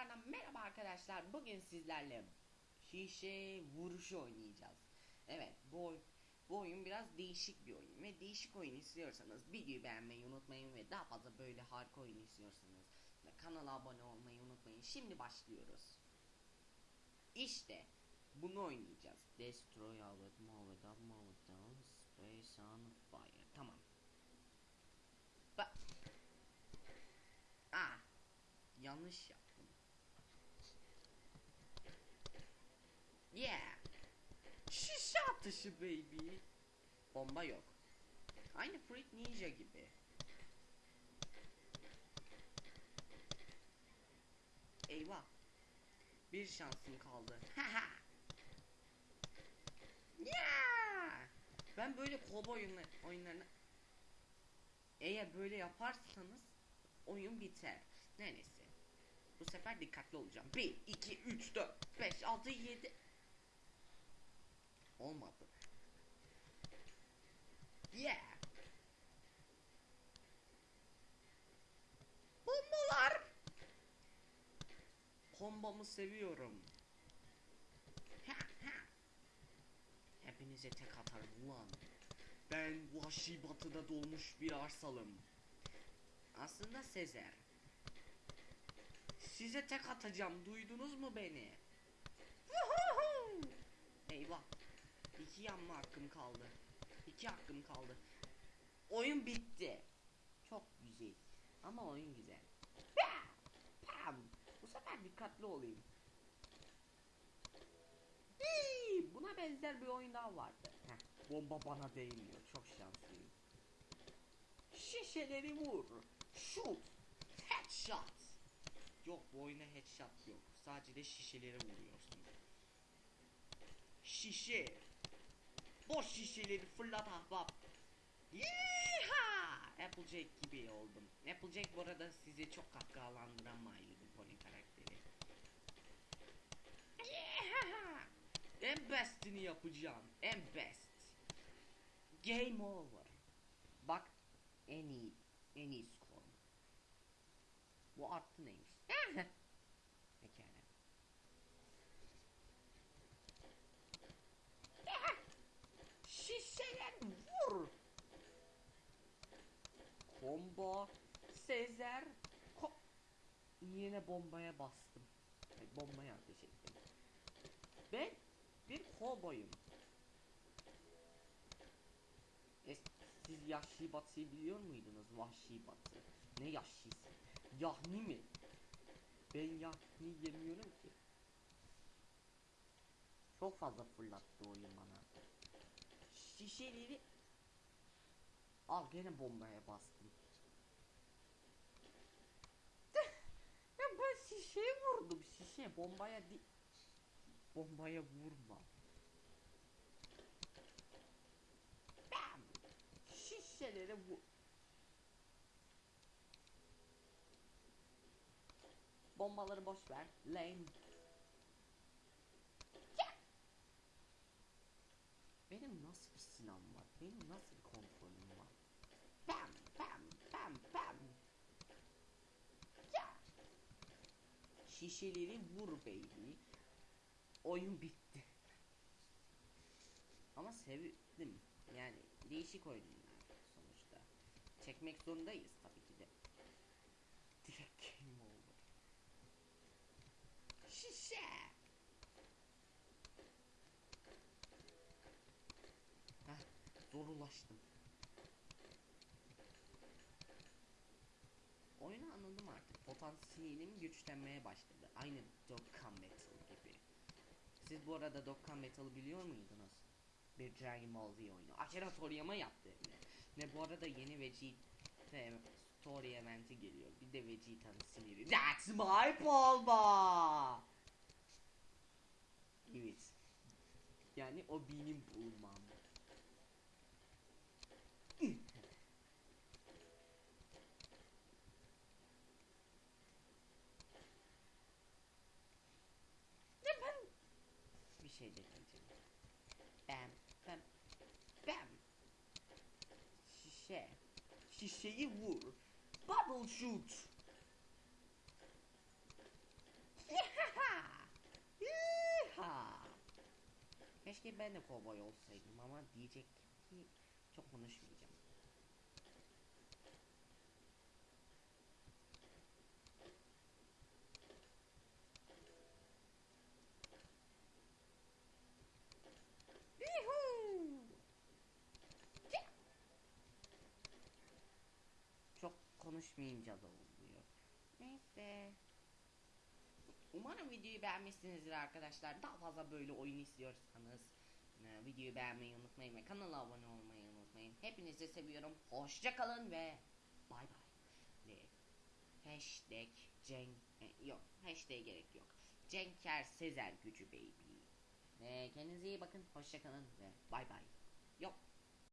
tekrardan merhaba arkadaşlar. Bugün sizlerle şişe vuruşu oynayacağız. Evet bu, bu oyun biraz değişik bir oyun ve değişik oyun istiyorsanız videoyu beğenmeyi unutmayın ve daha fazla böyle harika oyun istiyorsanız da kanala abone olmayı unutmayın. Şimdi başlıyoruz. İşte bunu oynayacağız. Destroy all it, move it up, move down, space on fire. Tamam. Ba Aa, yanlış yaptım. Yeah. Şişe atışı baby. Bomba yok. Aynı Fruit Ninja gibi. Eyvah. Bir şansım kaldı. Haha. yeah. Ben böyle kobo oyunlar, oyunlarını eğer böyle yaparsanız oyun biter. Neyse. Bu sefer dikkatli olacağım. 1, 2, 3, 4, 5, 6, 7. Olmadı. Yeah. Bombalar. Kombamı seviyorum. Ha, ha. Hepinize tek atarım ulan. Ben vahşi batıda doğmuş bir arsalım. Aslında Sezer. Size tek atacağım. Duydunuz mu beni? Eyvah. İki yanma hakkım kaldı. İki hakkım kaldı. Oyun bitti. Çok güzel. Ama oyun güzel. Pam! Bu sefer dikkatli olayım. Hii! Buna benzer bir oyun daha vardı. Heh, bomba bana değmiyor. Çok şanslıyım. Şişeleri vur. Shoot. Headshot. Yok bu oyuna headshot yok. Sadece de şişeleri vuruyorsun. Şişe. Boş şişeleri fırlat ahbap. Yeeha! Applejack gibi oldum. Applejack bu arada sizi çok kahkahalandıran My Little Pony karakteri. Yeeha! En bestini yapacağım. En best. Game over. Bak en iyi en iyi skor. Bu artı neymiş? Combo Sezer ko Yine bombaya bastım. Ay, bombaya ateş ettim. Ben bir kovboyum. E, siz Yahşi Batı'yı biliyor muydunuz? Vahşi Batı. Ne Yahşisi? Yahni mi? Ben Yahni yemiyorum ki. Çok fazla fırlattı oyun bana. Şişeleri... Al gene bombaya bastım. ya ben şişeye vurdum şişe bombaya di bombaya vurma. Bam! Şişelere vur. Bombaları boş ver. Lame. Benim nasıl bir silahım var? Benim nasıl bir kontrolüm var? Bam bam bam bam. Ya! Şişeleri vur baby. Oyun bitti. Ama sevdim. Yani değişik oyunlar sonuçta. Çekmek zorundayız tabii ki de. Direkt game over. Şişe. Heh, zor ulaştım. Anladım artık. Potansiyelim güçlenmeye başladı. Aynı Dokkan Metal gibi. Siz bu arada Dokkan Metal'ı biliyor muydunuz? Bir Dragon Ball Z oyunu. Akira Toriyama yaptı. Ne, bu arada yeni Vegeta Story eventi geliyor. Bir de Vegeta'nın siniri. That's my bomba! Evet. Yani o benim bulmam. bir şey deneyeceğim. Bam bam bam. Şişe. Şişeyi vur. Bubble shoot. Keşke ben de kovboy olsaydım ama diyecek ki çok konuşmuyor. Konuşmayınca da oluyor. Neyse. Umarım videoyu beğenmişsinizdir arkadaşlar. Daha fazla böyle oyun istiyorsanız e, videoyu beğenmeyi unutmayın ve kanala abone olmayı unutmayın. Hepinizi seviyorum. Hoşça kalın ve bay bay. Hashtag Cenk e, yok hashtag gerek yok. Cenker Sezer gücü baby. Ve kendinize iyi bakın. Hoşça kalın ve bay bay. Yok